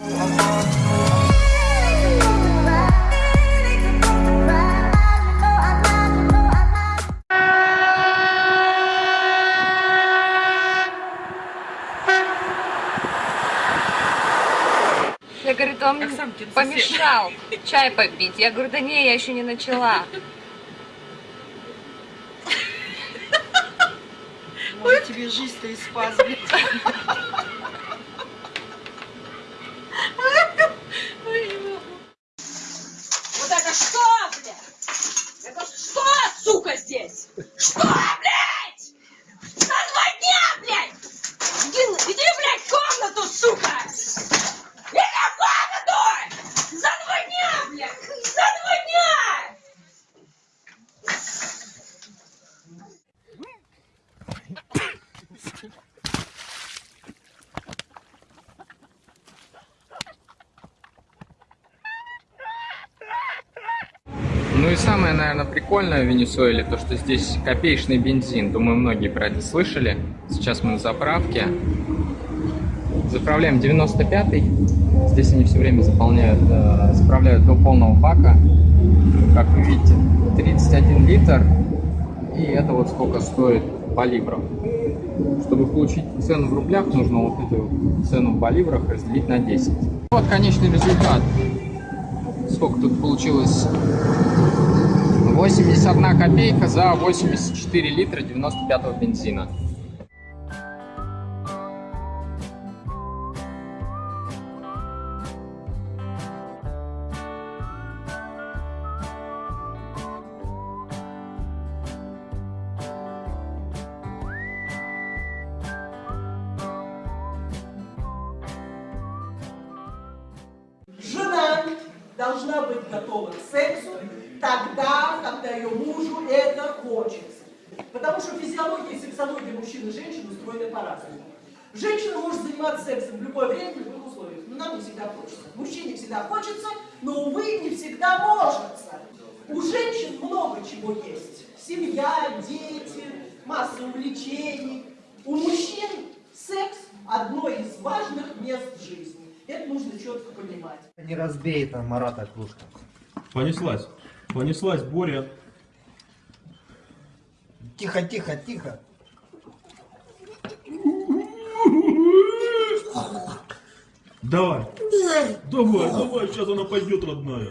Я говорю, он мне помешал чай попить. Я говорю, да не, я еще не начала. Может, тебе жизнь-то и спас, блядь. Вот это что, блядь? Это что, сука, здесь? Что, блядь? За два дня, блядь! Иди, иди, блядь, в комнату, сука! Иди в комнату! За два дня, блядь! За два дня! И самое, наверное, прикольное в Венесуэле, то, что здесь копеечный бензин. Думаю, многие про это слышали. Сейчас мы на заправке. Заправляем 95-й. Здесь они все время заполняют, э, заправляют до полного бака. Как вы видите, 31 литр. И это вот сколько стоит по ливрам. Чтобы получить цену в рублях, нужно вот эту цену в боливрах разделить на 10. Вот конечный результат. Сколько тут получилось? 81 копейка за 84 литра 95 бензина. Должна быть готова к сексу тогда, когда ее мужу это хочется. Потому что физиология и сексология мужчин и женщин устроены по-разному. Женщина может заниматься сексом в любое время, в любых условиях, но нам не всегда хочется. Мужчине всегда хочется, но, увы, не всегда может. У женщин много чего есть. Семья, дети, масса увлечений. У мужчин секс – одно из важных мест жизни. Это нужно четко понимать. Не разбей там Марата кружка. Понеслась. Понеслась, Боря. Тихо, тихо, тихо. Давай. Давай, давай, сейчас она пойдет, родная.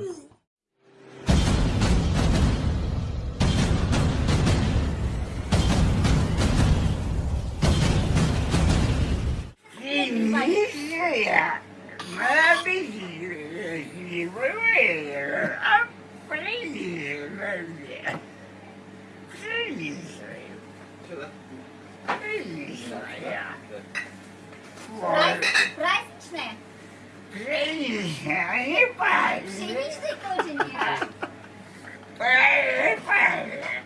Праздничная? Пшеничной тоже нет.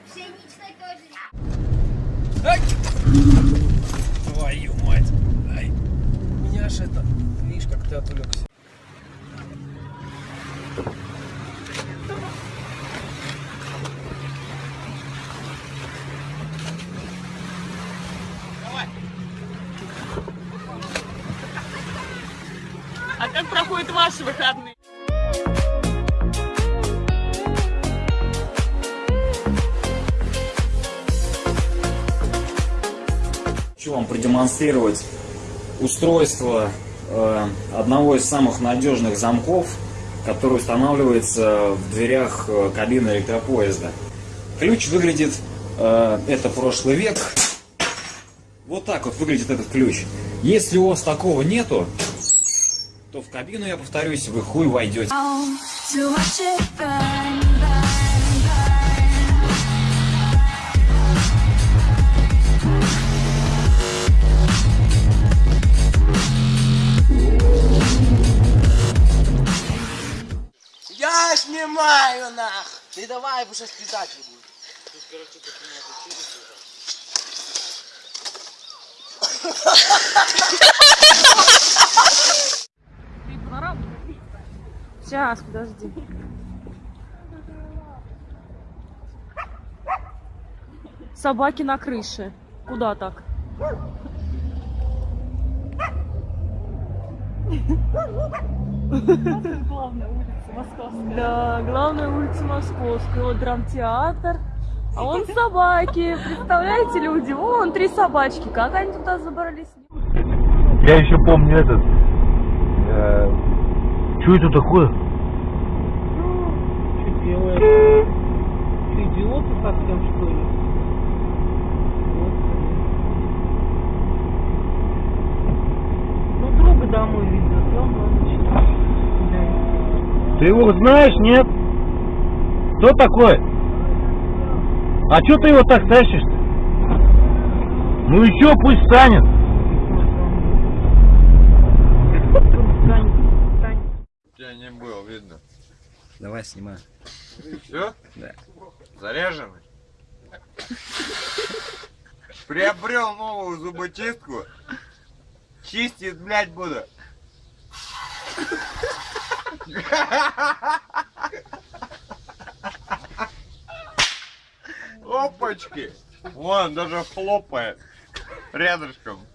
Пшеничной тоже нет. Твою мать. Ай. Меня ж это... Видишь, как ты отвлекся. А как ваши выходные? Хочу вам продемонстрировать устройство э, одного из самых надежных замков, который устанавливается в дверях э, кабины электропоезда. Ключ выглядит, э, это прошлый век, вот так вот выглядит этот ключ. Если у вас такого нету, то в кабину, я повторюсь, вы хуй войдете. Я снимаю нах! Ты давай, уже слетать не будет. Сейчас, подожди. Собаки на крыше. Куда так? Да, главная улица Московская. Вот драмтеатр. А вон собаки. Представляете, люди? Вон три собачки. Как они туда забрались? Я еще помню этот. что это такое? Делает? Что, идиоты совсем, что ли? Ну, друга домой везет, он начинает. Ты его знаешь, нет? Кто такой? А что ты его так тащишь-то? Ну и чё, пусть станет. Я не был, видно. Давай, снимай. Все? Да. Заряженный? Приобрел новую зуботчистку. Чистить, блядь, буду. Опачки! Вон, даже хлопает. Рядышком.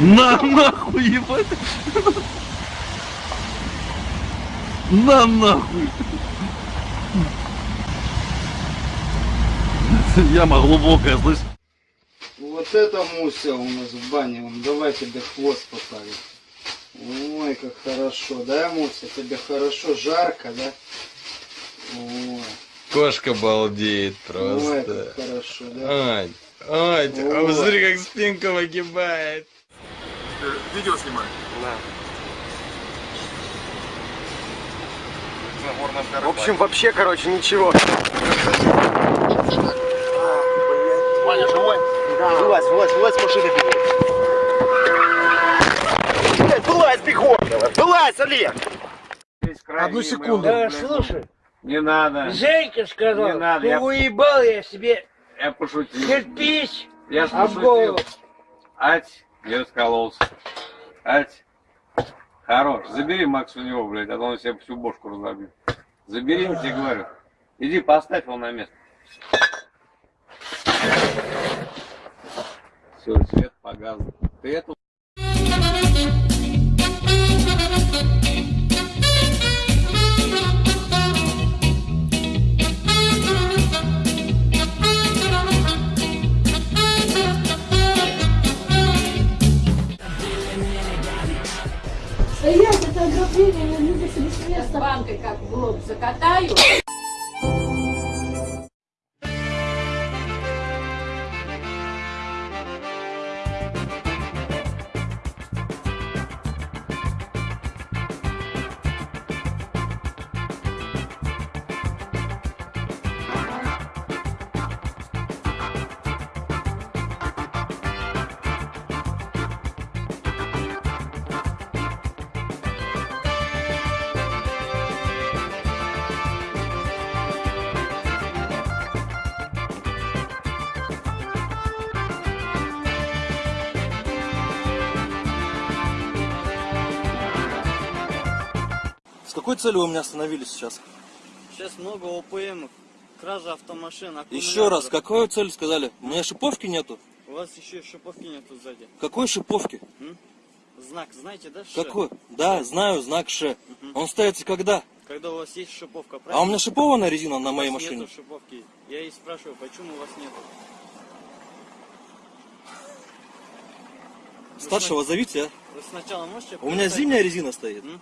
На нахуй, ебать. На нахуй. Яма глубокая, слышь? Вот это Муся у нас в бане. Вон, давай тебе хвост покажем. Ой, как хорошо, да, Муся? Тебе хорошо, жарко, да? Ой, Кошка балдеет ой, как хорошо, да? Ань, Ань, а посмотри, как спинка выгибает. Видео снимай. В общем, вообще, короче, ничего. Ваня, живой? Да. Вылазь, вылазь, вылазь с машины бегом. Блядь, вылазь бегом! Вылазь, Олег! Одну секунду. Да, слушай, Не надо. Женька сказал, Не надо, ну я- уебал я себе Я пошутил. кирпич Я ж об голову. Ать, я раскололся. Ать, хорош. Забери Макс у него, блядь, а то он себе всю бошку разобьет. Забери, я тебе говорю. Иди, поставь его на место. Все, свет погас. Ты эту в С какой целью вы меня остановили сейчас? Сейчас много ОПМ, кража автомашин, Еще раз, какую цель сказали? У меня шиповки нету. У вас еще шиповки нету сзади. Какой шиповки? Знак, знаете, да? Ш? Какой? Да, знаю, знак Ш. Он ставится когда? Когда у вас есть шиповка, А у правильно? меня шипованная резина на моей У вас машине. Нету шиповки. Я и спрашиваю, почему у вас нету? Старшего зовите, а? Вы сначала можете... У меня зимняя резина стоит. М?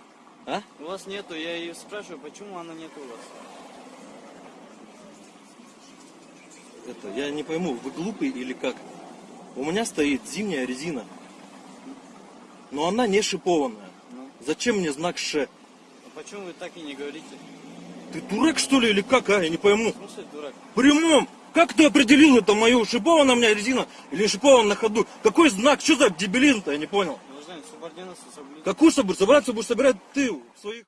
А? У вас нету, я ее спрашиваю, почему она нету у вас? Это, я не пойму, вы глупый или как? У меня стоит зимняя резина. Но она не шипованная. Ну. Зачем мне знак Ш? А почему вы так и не говорите? Ты дурак что ли или как, а? Я не пойму. В смысле, дурак? Прямом! Как ты определил это мою шипованная у меня резина или шипована на ходу? Какой знак? Что за дебилизм-то? Я не понял. Гражданин, субординацию соблюдать. Какую чтобы собраться, будешь собирать ты в своих...